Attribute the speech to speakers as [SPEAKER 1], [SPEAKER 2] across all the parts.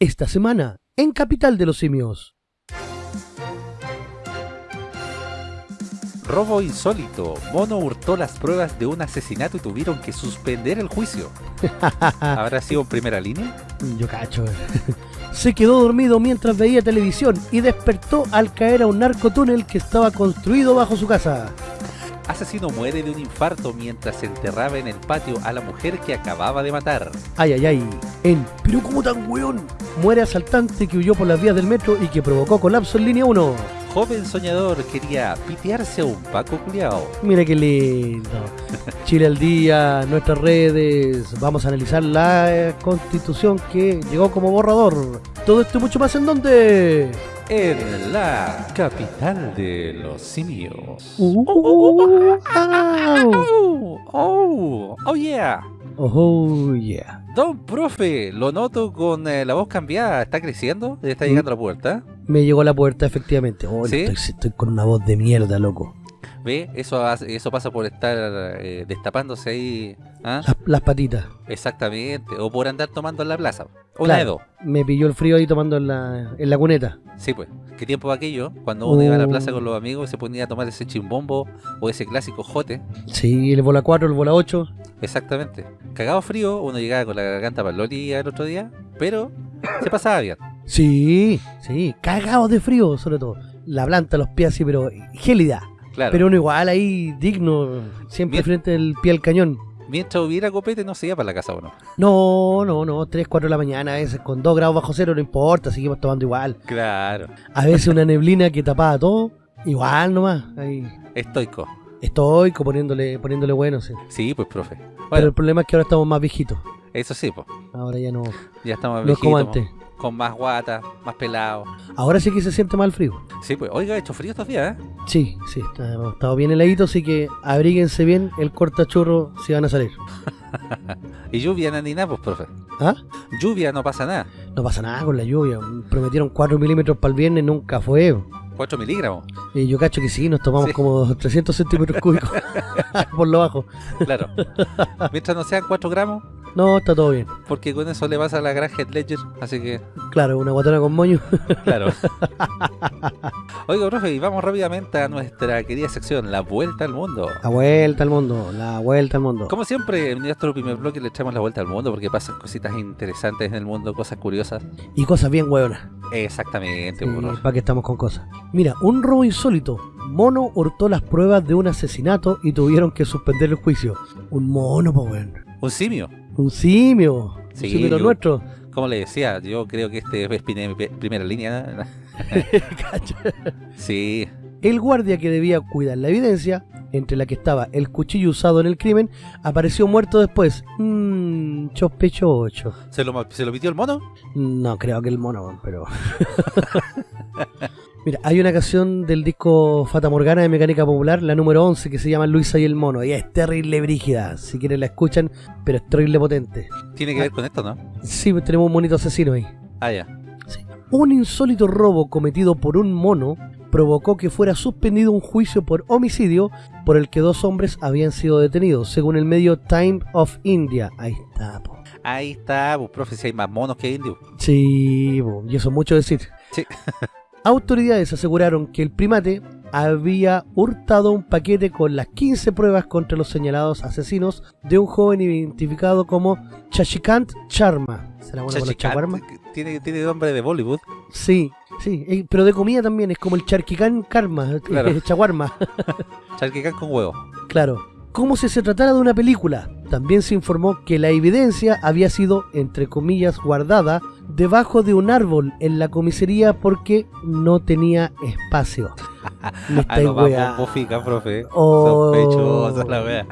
[SPEAKER 1] Esta semana, en Capital de los Simios.
[SPEAKER 2] Robo insólito. Mono hurtó las pruebas de un asesinato y tuvieron que suspender el juicio. ¿Habrá sido en primera línea?
[SPEAKER 1] Yo cacho. Se quedó dormido mientras veía televisión y despertó al caer a un narcotúnel que estaba construido bajo su casa.
[SPEAKER 2] Asesino muere de un infarto mientras enterraba en el patio a la mujer que acababa de matar.
[SPEAKER 1] Ay, ay, ay. En Pero como tan weón. Muere asaltante que huyó por las vías del metro y que provocó colapso en línea 1.
[SPEAKER 2] Joven soñador quería pitearse a un Paco culiao.
[SPEAKER 1] Mira qué lindo. Chile al día, nuestras redes. Vamos a analizar la eh, constitución que llegó como borrador. Todo esto y mucho más en donde.
[SPEAKER 2] En la capital de los simios.
[SPEAKER 1] Uh, au.
[SPEAKER 2] Oh, oh, oh yeah.
[SPEAKER 1] Oh, yeah.
[SPEAKER 2] Don profe, lo noto con eh, la voz cambiada. ¿Está creciendo? ¿Está llegando a la puerta?
[SPEAKER 1] Me llegó a la puerta, efectivamente. Oh,
[SPEAKER 2] ¿Sí?
[SPEAKER 1] estoy, estoy con una voz de mierda, loco.
[SPEAKER 2] ¿Ve? Eso, hace- eso pasa por estar eh, destapándose ahí. ¿ah?
[SPEAKER 1] Las, las patitas.
[SPEAKER 2] Exactamente. O por andar tomando en la plaza. Una de
[SPEAKER 1] Claro.
[SPEAKER 2] dos.
[SPEAKER 1] Me pilló el frío ahí tomando en la, en la cuneta.
[SPEAKER 2] Sí, pues. ¿Qué tiempo aquello? Cuando uno iba a la
[SPEAKER 1] Oh.
[SPEAKER 2] plaza con los amigos y se ponía a tomar ese chimbombo o ese clásico jote.
[SPEAKER 1] Sí, el bola 4, el bola 8.
[SPEAKER 2] Exactamente. Cagado frío, uno llegaba con la garganta palolía el otro día, pero se pasaba bien.
[SPEAKER 1] Sí, sí. Cagados de frío, sobre todo. La planta, los pies así, pero gélida.
[SPEAKER 2] Claro.
[SPEAKER 1] Pero uno igual ahí, digno, siempre frente al pie al cañón.
[SPEAKER 2] Mientras hubiera copete no se iba para la casa uno.
[SPEAKER 1] No, no, no, 3, 4 de la mañana, a veces con 2 grados bajo cero, no importa, seguimos tomando igual.
[SPEAKER 2] Claro.
[SPEAKER 1] A veces una neblina que tapaba todo, igual nomás. Ahí,
[SPEAKER 2] Estoico.
[SPEAKER 1] estoico poniéndole, poniéndole bueno, sí.
[SPEAKER 2] Sí, pues profe.
[SPEAKER 1] Pero el problema es que ahora estamos más viejitos.
[SPEAKER 2] eso sí, pues.
[SPEAKER 1] Ahora ya no,
[SPEAKER 2] Ya estamos
[SPEAKER 1] no es como
[SPEAKER 2] viejitos,
[SPEAKER 1] antes.
[SPEAKER 2] Con más guata, más pelado.
[SPEAKER 1] Ahora sí que se siente mal frío.
[SPEAKER 2] Sí, pues. Oiga, ha hecho frío estos días, ¿eh?
[SPEAKER 1] Sí, sí, está, hemos estado bien heladitos, así que abríguense bien el cortachurro si van a salir.
[SPEAKER 2] Y lluvia no ni nada, pues, profe.
[SPEAKER 1] ¿Ah?
[SPEAKER 2] Lluvia no pasa nada.
[SPEAKER 1] No pasa nada con la lluvia. Prometieron 4 milímetros para el viernes, nunca fue.
[SPEAKER 2] 4 miligramos.
[SPEAKER 1] Y yo cacho que sí, nos tomamos
[SPEAKER 2] Sí.
[SPEAKER 1] como 300 centímetros cúbicos por lo bajo.
[SPEAKER 2] Claro. Mientras no sean 4 gramos,
[SPEAKER 1] No, está todo bien.
[SPEAKER 2] porque con eso le pasa a la gran Head Ledger. Así que,
[SPEAKER 1] Claro, una guatona con moño.
[SPEAKER 2] claro. Oiga, profe, y vamos rápidamente a nuestra querida sección, La Vuelta al Mundo.
[SPEAKER 1] La vuelta al mundo, la vuelta al mundo.
[SPEAKER 2] Como siempre, en nuestro primer bloque le echamos la vuelta al mundo porque pasan cositas interesantes en el mundo, cosas curiosas.
[SPEAKER 1] Y cosas bien hueonas.
[SPEAKER 2] Exactamente, pues, profe.
[SPEAKER 1] para que estamos con cosas. Mira, un robo insólito. Mono hurtó las pruebas de un asesinato y tuvieron que suspender el juicio. Un mono, po, weón.
[SPEAKER 2] Un simio.
[SPEAKER 1] Un simio.
[SPEAKER 2] Sí,
[SPEAKER 1] un simio
[SPEAKER 2] yo-
[SPEAKER 1] nuestro.
[SPEAKER 2] Como le decía, yo creo que este es primera línea. Sí,
[SPEAKER 1] El guardia que debía cuidar la evidencia, entre la que estaba el cuchillo usado en el crimen, apareció muerto después. Mmm, sospechoso.
[SPEAKER 2] ¿Se lo, ¿se lo pitió el mono?
[SPEAKER 1] No, creo que el mono, pero... Mira, hay una canción del disco Fata Morgana de Mecánica Popular, la número 11, que se llama Luisa y el mono. Y es terrible brígida, si quieren la escuchan, pero es terrible potente.
[SPEAKER 2] Tiene que ver con esto, ¿no?
[SPEAKER 1] Sí, tenemos un monito asesino ahí.
[SPEAKER 2] Ah, ya.
[SPEAKER 1] Un insólito robo cometido por un mono provocó que fuera suspendido un juicio por homicidio por el que dos hombres habían sido detenidos, según el medio Time of India. Ahí está, po.
[SPEAKER 2] Ahí está, pues, profe, si hay más monos que indios.
[SPEAKER 1] Sí, po, y eso es mucho decir.
[SPEAKER 2] Sí.
[SPEAKER 1] Autoridades aseguraron que el primate había hurtado un paquete con las 15 pruebas contra los señalados asesinos de un joven identificado como Chachikant Sharma. ¿Será bueno chaguarma?
[SPEAKER 2] tiene, tiene nombre de Bollywood.
[SPEAKER 1] Sí, sí, pero de comida también, es como el charquicán karma,
[SPEAKER 2] Claro.
[SPEAKER 1] el chaguarma,
[SPEAKER 2] Charquicán con huevo.
[SPEAKER 1] claro. Como si se tratara de una película. También se informó que la evidencia había sido, entre comillas, guardada debajo de un árbol en la comisaría porque no tenía espacio.
[SPEAKER 2] Ah, no, vamos,
[SPEAKER 1] weá.
[SPEAKER 2] bofica, profe.
[SPEAKER 1] Oh.
[SPEAKER 2] Sospechosa la wea.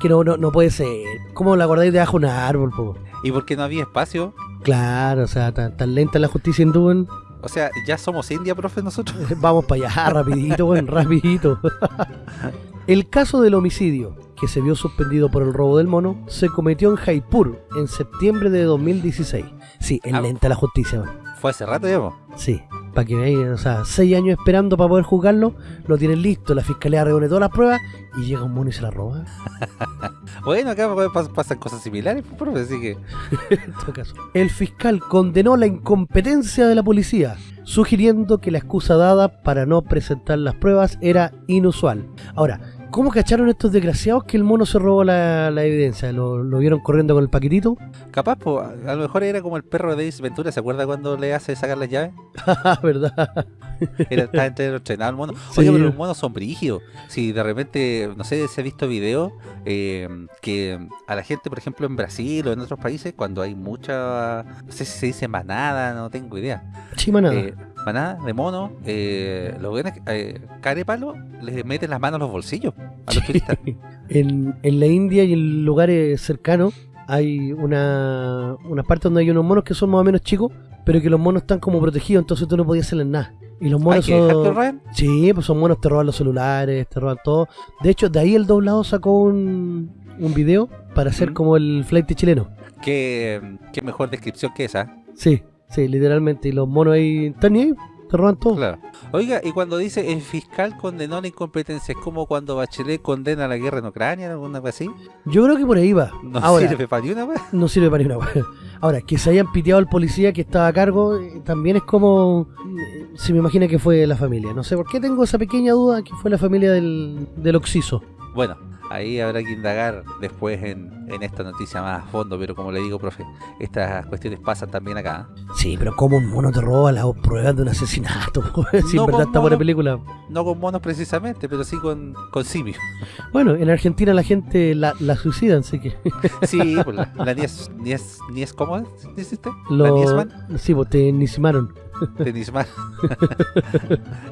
[SPEAKER 1] Que no, no, no puede ser. ¿Cómo la guardáis debajo de un árbol, po?
[SPEAKER 2] ¿Y por qué no había espacio?
[SPEAKER 1] Claro, o sea, tan, tan lenta la justicia hindú, weón.
[SPEAKER 2] O sea, ya somos India, profe, nosotros.
[SPEAKER 1] Vamos para allá, rapidito, weón, rapidito. El caso del homicidio, que se vio suspendido por el robo del mono, se cometió en Jaipur en septiembre de 2016. Sí, es
[SPEAKER 2] Ah.
[SPEAKER 1] lenta la justicia, weón.
[SPEAKER 2] Fue hace rato, digamos.
[SPEAKER 1] Sí. Para que vean, o sea, seis años esperando para poder juzgarlo, lo tienen listo, la fiscalía reúne todas las pruebas y llega un mono y se la roba.
[SPEAKER 2] Bueno, acá pas- pasan cosas similares, pues, profe, así que...
[SPEAKER 1] en todo caso. El fiscal condenó la incompetencia de la policía, sugiriendo que la excusa dada para no presentar las pruebas era inusual. Ahora, ¿cómo cacharon estos desgraciados que el mono se robó la, la evidencia? ¿Lo, lo vieron corriendo con el paquetito?
[SPEAKER 2] Capaz, pues, a lo mejor era como el perro de Ace Ventura, ¿se acuerda cuando le hace sacar las llaves?
[SPEAKER 1] Ah, ¿verdad?
[SPEAKER 2] Era, entero entrenado el mono.
[SPEAKER 1] Sí.
[SPEAKER 2] Oye, pero los monos son brígidos. Si de repente, no sé, se ha visto videos eh, que a la gente, por ejemplo, en Brasil o en otros países, cuando hay mucha, no sé si se dice manada, no tengo idea.
[SPEAKER 1] Chimanada.
[SPEAKER 2] Eh, manada de mono, eh, los buenos, eh, carepalo, les meten las manos a los bolsillos a los turistas.
[SPEAKER 1] en, en la India y en lugares cercanos hay una, una parte donde hay unos monos que son más o menos chicos, pero que los monos están como protegidos, entonces tú no podías hacerles nada. Y los
[SPEAKER 2] ¿Hay
[SPEAKER 1] monos
[SPEAKER 2] que
[SPEAKER 1] son... Sí, pues son monos, te roban los celulares, te roban todo. De hecho, de ahí el doblado sacó un, un video para hacer
[SPEAKER 2] Mm.
[SPEAKER 1] como el flight chileno.
[SPEAKER 2] ¿Qué, qué mejor descripción que esa.
[SPEAKER 1] Sí, sí, literalmente. Y los monos ahí están ahí, te roban todo.
[SPEAKER 2] Claro. Oiga, y cuando dice el fiscal condenó la incompetencia, es como cuando Bachelet condena la guerra en Ucrania, alguna cosa así.
[SPEAKER 1] Yo creo que por ahí va.
[SPEAKER 2] No
[SPEAKER 1] Ahora,
[SPEAKER 2] sirve para ni una vez.
[SPEAKER 1] no sirve para ni una wea. Ahora, que se hayan piteado al policía que estaba a cargo, eh, también es como. eh, Se me imagina que fue la familia. No sé por qué tengo esa pequeña duda que fue la familia del, del Oxiso.
[SPEAKER 2] Bueno, ahí habrá que indagar después en, en esta noticia más a fondo, pero como le digo, profe, estas cuestiones pasan también acá. ¿eh?
[SPEAKER 1] Sí, pero ¿cómo un mono te roba las pruebas de un asesinato? si
[SPEAKER 2] No
[SPEAKER 1] en verdad está buena película.
[SPEAKER 2] No con monos precisamente, pero sí con, con simios.
[SPEAKER 1] Bueno, en Argentina la gente la, la suicidan, así que
[SPEAKER 2] Sí, pues la, la Nies, Nies, Nies, ¿cómo dice usted? La Niesman,
[SPEAKER 1] sí, pues te nisimaron.
[SPEAKER 2] de Niesman.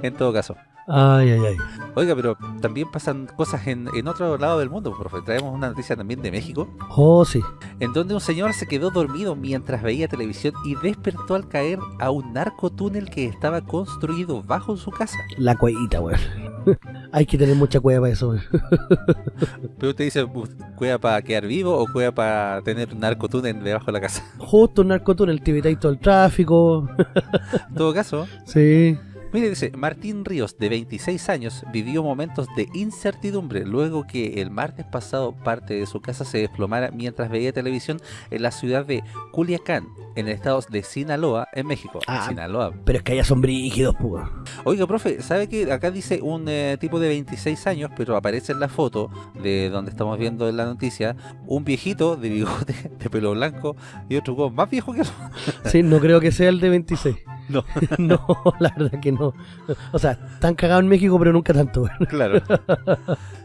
[SPEAKER 2] en todo caso.
[SPEAKER 1] Ay, ay, ay.
[SPEAKER 2] Oiga, pero también pasan cosas en, en otro lado del mundo, profe. Traemos una noticia también de México,
[SPEAKER 1] Oh, sí.
[SPEAKER 2] en donde un señor se quedó dormido mientras veía televisión y despertó al caer a un narcotúnel que estaba construido bajo su casa.
[SPEAKER 1] La cuevita, weón. hay que tener mucha cueva para eso, weón.
[SPEAKER 2] Pero usted dice, ¿cueva para quedar vivo o cueva para tener un narcotúnel debajo de la casa?
[SPEAKER 1] Justo un narcotúnel, te evitáis todo el tráfico.
[SPEAKER 2] En todo caso,
[SPEAKER 1] sí.
[SPEAKER 2] Mire, dice, Martín Ríos, de 26 años, vivió momentos de incertidumbre luego que el martes pasado parte de su casa se desplomara mientras veía televisión en la ciudad de Culiacán, en el estado de Sinaloa, en México.
[SPEAKER 1] Ah.
[SPEAKER 2] Sinaloa.
[SPEAKER 1] Pero es que allá son brígidos, pues.
[SPEAKER 2] Oiga, profe, ¿sabe que acá dice un eh, tipo de 26 años, pero aparece en la foto de donde estamos viendo en la noticia un viejito de bigote, de pelo blanco y otro más viejo que él?
[SPEAKER 1] Sí, no creo que sea el de 26.
[SPEAKER 2] No.
[SPEAKER 1] no, la verdad que no. O sea, están cagados en México, pero nunca tanto.
[SPEAKER 2] Claro.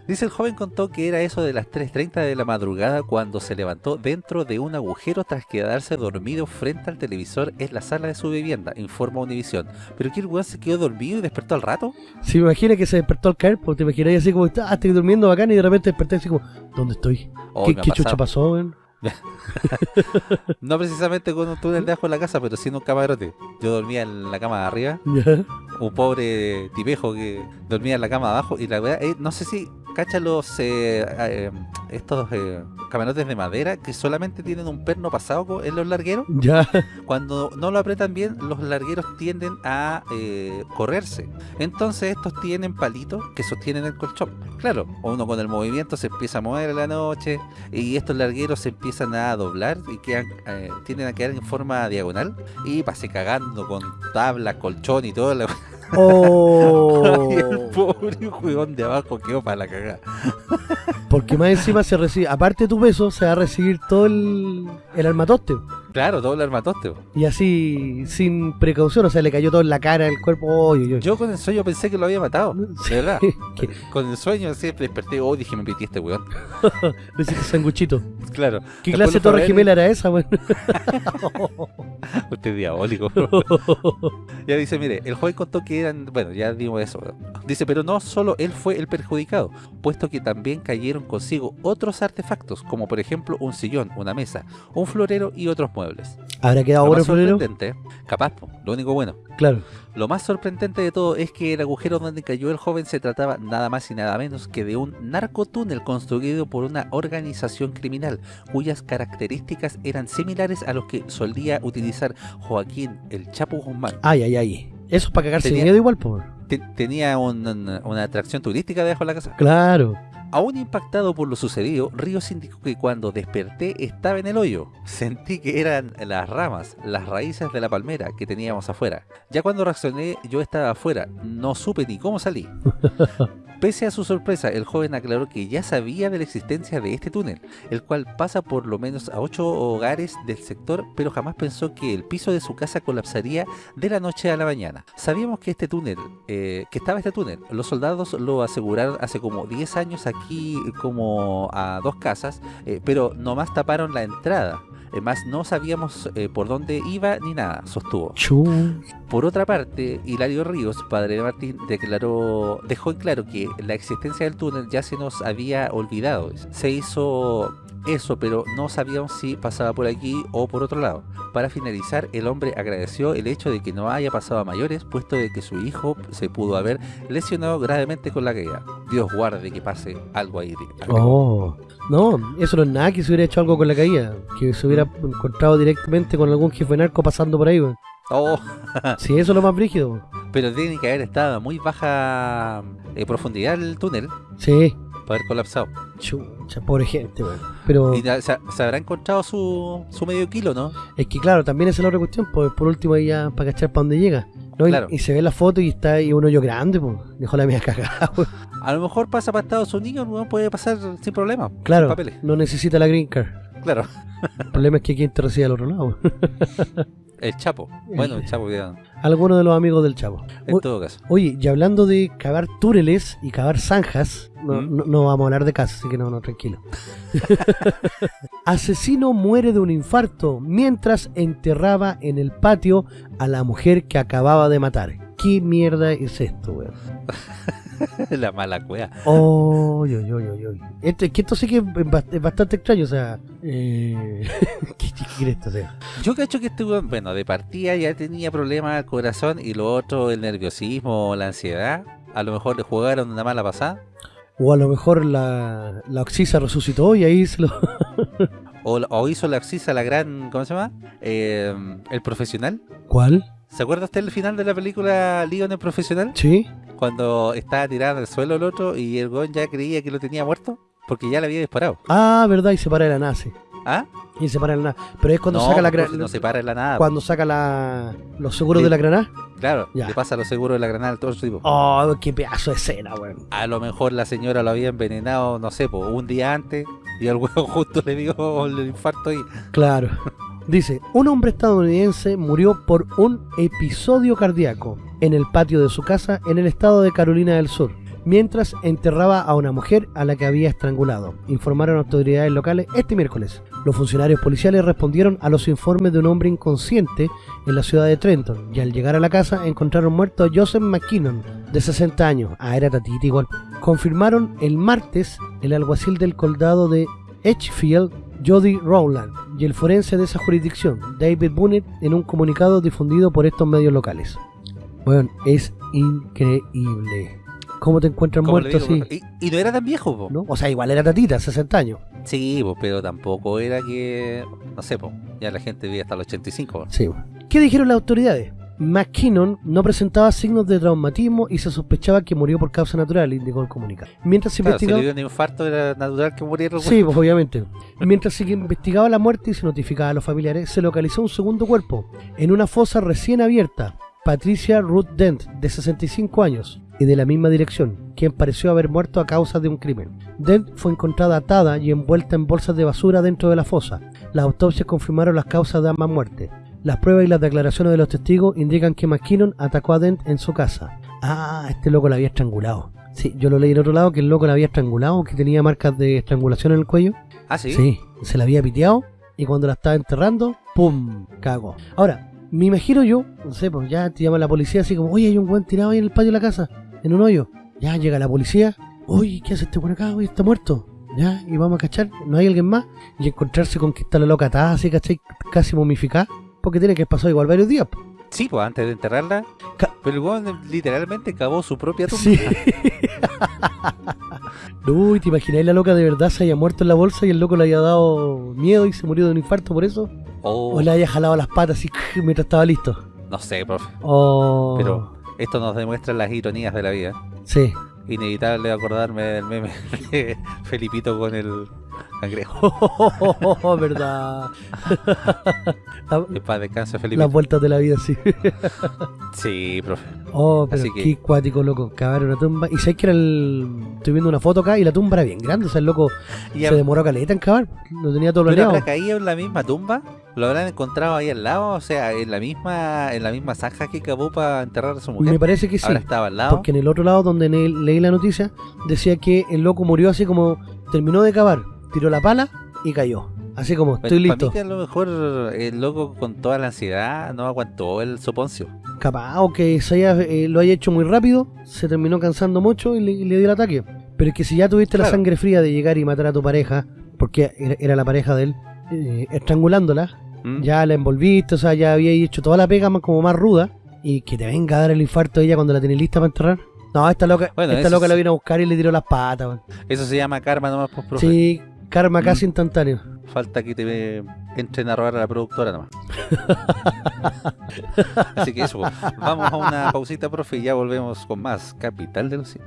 [SPEAKER 2] Dice el joven contó que era eso de las 3.30 de la madrugada cuando se levantó dentro de un agujero tras quedarse dormido frente al televisor en la sala de su vivienda, informa Univisión. ¿Pero que el weón se quedó dormido y despertó al rato?
[SPEAKER 1] Si me imagina que se despertó al caer, pues te imaginas así como, ah, estoy durmiendo bacán y de repente desperté así como, ¿dónde estoy?
[SPEAKER 2] Oh,
[SPEAKER 1] ¿Qué, qué chucha pasó, weón?
[SPEAKER 2] No precisamente con un túnel debajo de la casa, pero sí en un camarote. Yo dormía en la cama de arriba, un pobre tipejo que dormía en la cama de abajo y la weá, eh, no sé si cacha los eh, eh, estos camarotes de madera que solamente tienen un perno pasado en los largueros.
[SPEAKER 1] Ya.
[SPEAKER 2] Cuando no lo apretan bien, los largueros tienden a correrse. Entonces estos tienen palitos que sostienen el colchón. Claro, uno con el movimiento se empieza a mover en la noche y estos largueros se empiezan a doblar y quedan, eh, tienden a quedar en forma diagonal y pase cagando con tabla, colchón y todo. La...
[SPEAKER 1] Oh.
[SPEAKER 2] y el pobre juegón de abajo quedó para la cagada.
[SPEAKER 1] Porque más encima se recibe, aparte de tu peso, se va a recibir todo el, el armatoste.
[SPEAKER 2] Claro, todo el armatoste.
[SPEAKER 1] Y así, sin precaución, o sea, le cayó todo en la cara, el cuerpo.
[SPEAKER 2] Yo con el sueño pensé que lo había matado. De verdad. Con el sueño siempre desperté, oh, dije, me metí este weón.
[SPEAKER 1] le hiciste sanguchito.
[SPEAKER 2] Claro.
[SPEAKER 1] ¿Qué
[SPEAKER 2] Después
[SPEAKER 1] clase de
[SPEAKER 2] lo
[SPEAKER 1] torre gemela era esa, weón?
[SPEAKER 2] Usted es diabólico. ya dice, mire, el joven contó que eran, bueno, ya dimos eso. Dice, pero no solo él fue el perjudicado, puesto que también cayeron consigo otros artefactos, como por ejemplo un sillón, una mesa, un florero y otros muebles.
[SPEAKER 1] ¿Habrá quedado
[SPEAKER 2] Lo más sorprendente, capaz, lo único bueno.
[SPEAKER 1] Claro.
[SPEAKER 2] Lo más sorprendente de todo es que el agujero donde cayó el joven se trataba nada más y nada menos que de un narcotúnel construido por una organización criminal, cuyas características eran similares a los que solía utilizar Joaquín el Chapo Guzmán.
[SPEAKER 1] Ay, ay, ay. Eso es para cagarse de
[SPEAKER 2] Tenía-
[SPEAKER 1] miedo igual.
[SPEAKER 2] Te- tenía un- un- una atracción turística debajo de la casa.
[SPEAKER 1] Claro.
[SPEAKER 2] Aún impactado por lo sucedido, Ríos indicó que cuando desperté estaba en el hoyo. Sentí que eran las ramas, las raíces de la palmera que teníamos afuera. Ya cuando reaccioné, yo estaba afuera. No supe ni cómo salí. Pese a su sorpresa, el joven aclaró que ya sabía de la existencia de este túnel, el cual pasa por lo menos a ocho hogares del sector, pero jamás pensó que el piso de su casa colapsaría de la noche a la mañana. Sabíamos que este túnel, eh, que estaba este túnel, los soldados lo aseguraron hace como 10 años aquí como a dos casas, eh, pero nomás taparon la entrada. Eh, más no sabíamos eh, por dónde iba ni nada, sostuvo. Por otra parte, Hilario Ríos, padre de Martín, declaró, dejó en claro que la existencia del túnel ya se nos había olvidado. Se hizo eso, pero no sabíamos si pasaba por aquí o por otro lado. Para finalizar, el hombre agradeció el hecho de que no haya pasado a mayores, puesto de que su hijo se pudo haber lesionado gravemente con la caída. Dios guarde que pase algo ahí.
[SPEAKER 1] Oh. No, eso no es nada que se hubiera hecho algo con la caída. Que se hubiera encontrado directamente con algún jefe narco pasando por ahí.
[SPEAKER 2] Oh,
[SPEAKER 1] Sí, eso es lo más brígido.
[SPEAKER 2] pero tiene que haber estado a muy baja eh, profundidad el túnel
[SPEAKER 1] Sí.
[SPEAKER 2] para haber colapsado.
[SPEAKER 1] Chucha, pobre gente, weón. Pero
[SPEAKER 2] Y se, se habrá encontrado su, su medio kilo, ¿no?
[SPEAKER 1] es que, claro, también esa es la otra cuestión. Pues por último, ahí ya para cachar para dónde llega. ¿no? Y-
[SPEAKER 2] Claro.
[SPEAKER 1] Y, se ve la foto y está ahí un hoyo grande, pues. Dejó la mía cagada, weón.
[SPEAKER 2] A lo mejor pasa para Estados Unidos, no puede pasar sin problema.
[SPEAKER 1] Claro,
[SPEAKER 2] Sin papeles.
[SPEAKER 1] no necesita la green card.
[SPEAKER 2] Claro.
[SPEAKER 1] El problema es que quien te recibe al otro lado.
[SPEAKER 2] El Chapo. Bueno, el Chapo, ya,
[SPEAKER 1] Algunos de los amigos del chavo.
[SPEAKER 2] en
[SPEAKER 1] O-
[SPEAKER 2] todo caso.
[SPEAKER 1] Oye, y hablando de cavar túneles y cavar zanjas, no,
[SPEAKER 2] ¿Mm?
[SPEAKER 1] no- no vamos a hablar de casa, así que no, no, tranquilo. Asesino muere de un infarto mientras enterraba en el patio a la mujer que acababa de matar. ¿Qué mierda es esto, weón?
[SPEAKER 2] la mala cueva.
[SPEAKER 1] Oh, yo, yo, yo, yo. Esto, es que esto sí que es bast- es bastante extraño, o sea... Eh... ¿Qué, qué quiere esto sea?
[SPEAKER 2] Yo cacho que este weón, bueno, de partida ya tenía problemas al corazón y lo otro, el nerviosismo, la ansiedad. A lo mejor le jugaron una mala pasada.
[SPEAKER 1] O a lo mejor la, la Oxisa resucitó y ahí se lo...
[SPEAKER 2] O, o hizo la axisa la gran, ¿cómo se llama? Eh, el profesional.
[SPEAKER 1] ¿Cuál?
[SPEAKER 2] ¿Se acuerda usted el final de la película Leon el profesional?
[SPEAKER 1] ¿Sí?
[SPEAKER 2] Cuando estaba tirado en el suelo el otro y el weón ya creía que lo tenía muerto porque ya le había disparado.
[SPEAKER 1] Ah, verdad, y se para de la nace.
[SPEAKER 2] ¿Ah?
[SPEAKER 1] Y se para de la nada. Pero es cuando
[SPEAKER 2] no,
[SPEAKER 1] saca la
[SPEAKER 2] profe,
[SPEAKER 1] gra-
[SPEAKER 2] no se para en la nada.
[SPEAKER 1] cuando saca la los seguros de la granada.
[SPEAKER 2] Claro,
[SPEAKER 1] Ya.
[SPEAKER 2] le pasa lo seguro de la granada al todo tipo.
[SPEAKER 1] Oh, qué pedazo de escena, weón.
[SPEAKER 2] A lo mejor la señora lo había envenenado, no sé, po, un día antes y el huevo justo le dio el infarto ahí.
[SPEAKER 1] Claro. Dice, un hombre estadounidense murió por un episodio cardíaco en el patio de su casa en el estado de Carolina del Sur, mientras enterraba a una mujer a la que había estrangulado, informaron autoridades locales este miércoles. Los funcionarios policiales respondieron a los informes de un hombre inconsciente en la ciudad de Trenton y al llegar a la casa encontraron muerto a Joseph McKinnon, de 60 años. Ah, era tatita igual. Confirmaron el martes el alguacil del condado de Edgefield, Jody Rowland, y el forense de esa jurisdicción, David Bunnett, en un comunicado difundido por estos medios locales. Bueno, es increíble. ¿Cómo te
[SPEAKER 2] le
[SPEAKER 1] muerto así?
[SPEAKER 2] Y, y no era tan viejo, po.
[SPEAKER 1] ¿No? O sea, igual era tatita, 60 años.
[SPEAKER 2] Sí, po, pero tampoco era que, no sé, po, ya la gente vivía hasta los 85. po.
[SPEAKER 1] Sí. ¿Qué dijeron las autoridades? McKinnon no presentaba signos de traumatismo y se sospechaba que murió por causa natural, indicó el comunicado. Mientras se
[SPEAKER 2] Claro, si
[SPEAKER 1] investigaba...
[SPEAKER 2] le dio un infarto era natural que muriera
[SPEAKER 1] Sí, pues obviamente. Mientras se investigaba la muerte y se notificaba a los familiares, se localizó un segundo cuerpo en una fosa recién abierta. Patricia Ruth Dent, de 65 años, y de la misma dirección, quien pareció haber muerto a causa de un crimen. Dent fue encontrada atada y envuelta en bolsas de basura dentro de la fosa. Las autopsias confirmaron las causas de ambas muertes. Las pruebas y las declaraciones de los testigos indican que McKinnon atacó a Dent en su casa. Ah, este loco la había estrangulado. Sí, yo lo leí en otro lado que el loco la había estrangulado, que tenía marcas de estrangulación en el cuello.
[SPEAKER 2] Ah, sí.
[SPEAKER 1] Sí, se la había piteado y cuando la estaba enterrando, ¡pum! Cagó. Ahora, me imagino yo, no sé, pues ya te llama la policía así como, oye, hay un buen tirado ahí en el patio de la casa, en un hoyo. Ya llega la policía, oye, ¿qué hace este buen acá? Oye, está muerto. Ya, y vamos a cachar, no hay alguien más. Y encontrarse con que está la loca atada, así, ¿cachai? Casi momificada. Porque tiene que pasar igual varios días. po.
[SPEAKER 2] Sí, pues antes de enterrarla.
[SPEAKER 1] Ca-
[SPEAKER 2] Pero el weón literalmente cavó su propia tumba.
[SPEAKER 1] Sí. Uy, ¿te imagináis la loca de verdad se haya muerto en la bolsa y el loco le haya dado miedo y se murió de un infarto por eso?
[SPEAKER 2] Oh,
[SPEAKER 1] O le haya jalado las patas y mientras estaba listo.
[SPEAKER 2] No sé, profe.
[SPEAKER 1] Oh,
[SPEAKER 2] Pero esto nos demuestra las ironías de la vida.
[SPEAKER 1] Sí.
[SPEAKER 2] Inevitable acordarme del meme de Felipito con el cangrejo.
[SPEAKER 1] Verdad.
[SPEAKER 2] Que paz descanse,
[SPEAKER 1] Las vueltas de la vida, sí.
[SPEAKER 2] Sí, profe.
[SPEAKER 1] Oh, pero
[SPEAKER 2] Así que-
[SPEAKER 1] qué cuático, loco. Cavar una tumba. Y sabes que era el. Estoy viendo una foto acá y la tumba era bien grande. O sea, el loco
[SPEAKER 2] Y
[SPEAKER 1] se demoró caleta en cavar. Lo tenía todo
[SPEAKER 2] ¿Pero
[SPEAKER 1] planeado.
[SPEAKER 2] habrá caído en la misma tumba? ¿Lo habrán encontrado ahí al lado? O sea, en la misma en la misma zanja que cavó para enterrar a su mujer.
[SPEAKER 1] Me parece que sí.
[SPEAKER 2] Ahora estaba al lado.
[SPEAKER 1] Porque en el otro lado, donde leí la noticia, decía que el loco murió así como terminó de cavar, tiró la pala y cayó. Así como, estoy
[SPEAKER 2] Para
[SPEAKER 1] listo.
[SPEAKER 2] mí que a lo mejor el loco con toda la ansiedad no aguantó el soponcio.
[SPEAKER 1] Capaz, o que se haya, eh, lo haya hecho muy rápido, se terminó cansando mucho y le, dio el ataque. Pero es que si ya tuviste la sangre fría de llegar y matar a tu pareja, porque era, la pareja de él, eh, estrangulándola,
[SPEAKER 2] ¿Mm?
[SPEAKER 1] ya la envolviste, o sea, ya había hecho toda la pega más, como más ruda, y que te venga a dar el infarto ella cuando la tenés lista para enterrar. No, esta loca,
[SPEAKER 2] Bueno,
[SPEAKER 1] esta loca la vino a buscar y le tiró las patas.
[SPEAKER 2] Eso se llama karma nomás, pues, profe.
[SPEAKER 1] Sí, karma casi
[SPEAKER 2] Mm.
[SPEAKER 1] instantáneo.
[SPEAKER 2] Falta que te entren a robar a la productora nomás. Así que eso, vamos a una pausita, profe, y ya volvemos con más Capital de los.